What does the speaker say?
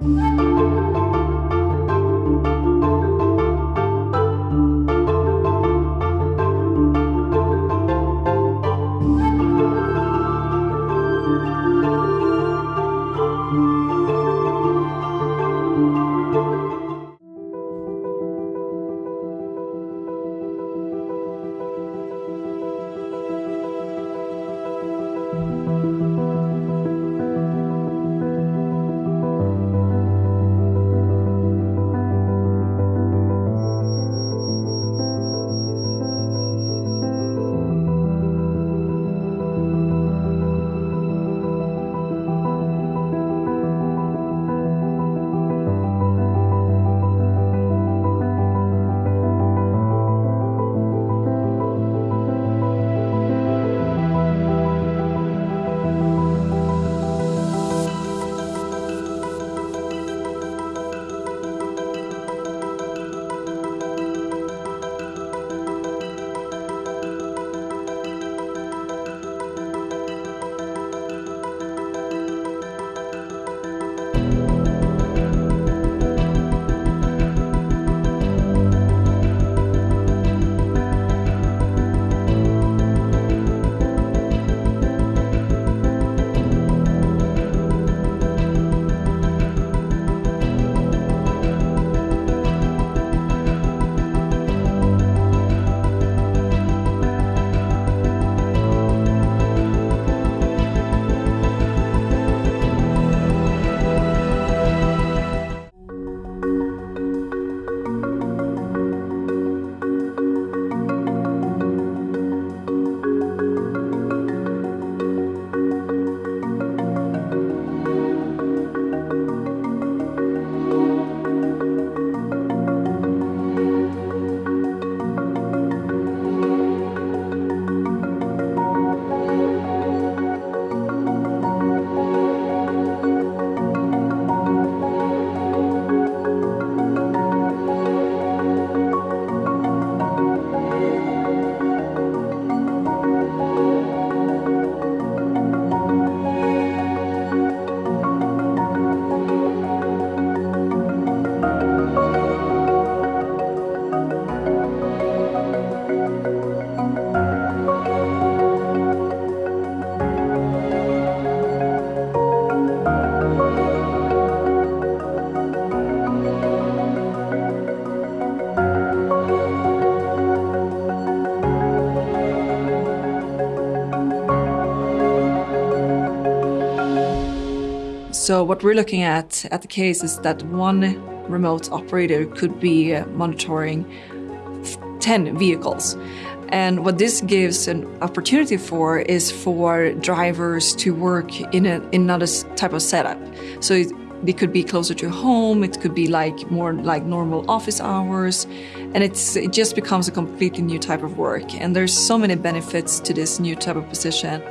Música So what we're looking at at the case is that one remote operator could be uh, monitoring 10 vehicles. And what this gives an opportunity for is for drivers to work in, a, in another type of setup. So it, it could be closer to home, it could be like more like normal office hours, and it's, it just becomes a completely new type of work. And there's so many benefits to this new type of position.